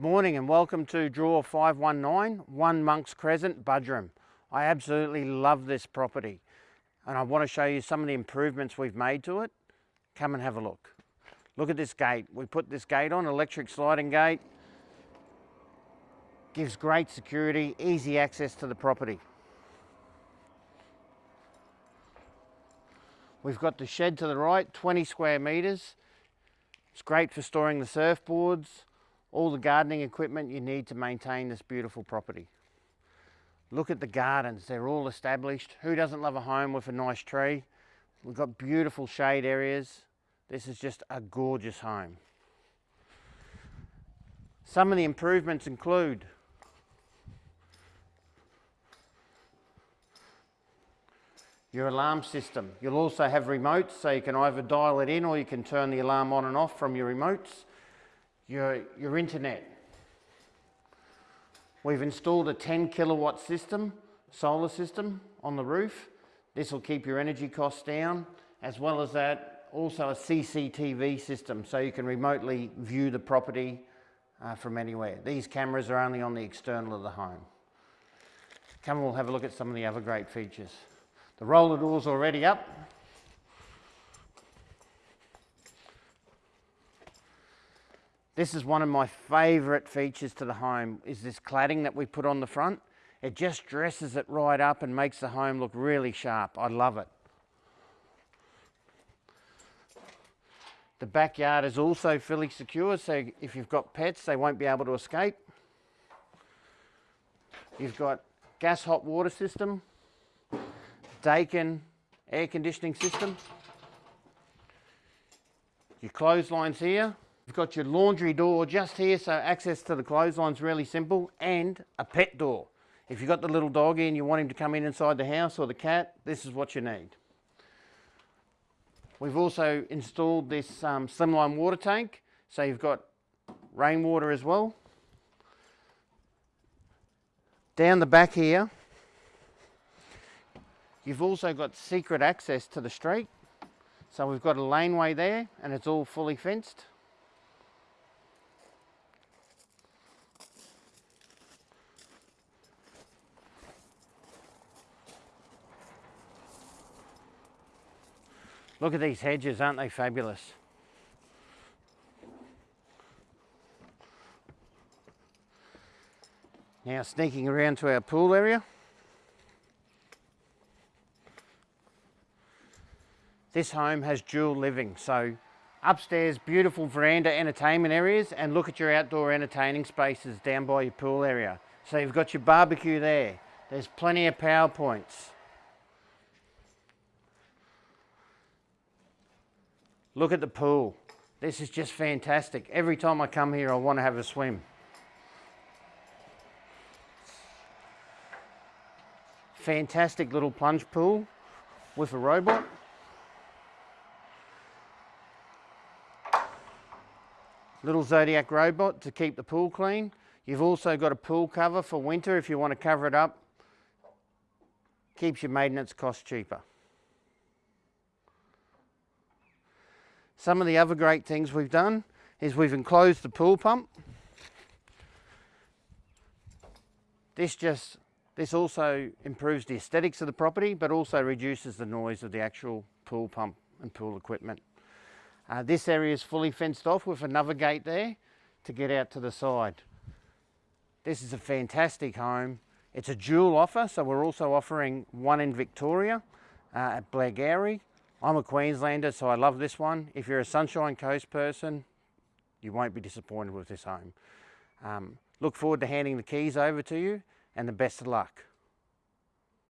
Morning and welcome to Draw 519, 1 Monks Crescent, Buderim. I absolutely love this property and I want to show you some of the improvements we've made to it. Come and have a look. Look at this gate. We put this gate on, electric sliding gate. Gives great security, easy access to the property. We've got the shed to the right, 20 square metres. It's great for storing the surfboards, all the gardening equipment you need to maintain this beautiful property. Look at the gardens, they're all established. Who doesn't love a home with a nice tree? We've got beautiful shade areas. This is just a gorgeous home. Some of the improvements include your alarm system. You'll also have remotes so you can either dial it in or you can turn the alarm on and off from your remotes your, your internet. We've installed a 10 kilowatt system, solar system on the roof. This will keep your energy costs down, as well as that, also a CCTV system, so you can remotely view the property uh, from anywhere. These cameras are only on the external of the home. Come, and we'll have a look at some of the other great features. The roller door's already up. This is one of my favourite features to the home, is this cladding that we put on the front. It just dresses it right up and makes the home look really sharp. I love it. The backyard is also fully secure, so if you've got pets, they won't be able to escape. You've got gas hot water system, Daikin air conditioning system, your clotheslines here, You've got your laundry door just here, so access to the clothesline's really simple, and a pet door. If you've got the little doggy and you want him to come in inside the house or the cat, this is what you need. We've also installed this um, slimline water tank, so you've got rainwater as well. Down the back here, you've also got secret access to the street. So we've got a laneway there and it's all fully fenced. Look at these hedges, aren't they fabulous? Now sneaking around to our pool area. This home has dual living, so upstairs beautiful veranda entertainment areas and look at your outdoor entertaining spaces down by your pool area. So you've got your barbecue there. There's plenty of power points. Look at the pool. This is just fantastic. Every time I come here, I want to have a swim. Fantastic little plunge pool with a robot. Little Zodiac robot to keep the pool clean. You've also got a pool cover for winter if you want to cover it up. Keeps your maintenance costs cheaper. Some of the other great things we've done is we've enclosed the pool pump. This just, this also improves the aesthetics of the property, but also reduces the noise of the actual pool pump and pool equipment. Uh, this area is fully fenced off with another gate there to get out to the side. This is a fantastic home. It's a dual offer, so we're also offering one in Victoria uh, at Blairgowrie I'm a Queenslander, so I love this one. If you're a Sunshine Coast person, you won't be disappointed with this home. Um, look forward to handing the keys over to you and the best of luck.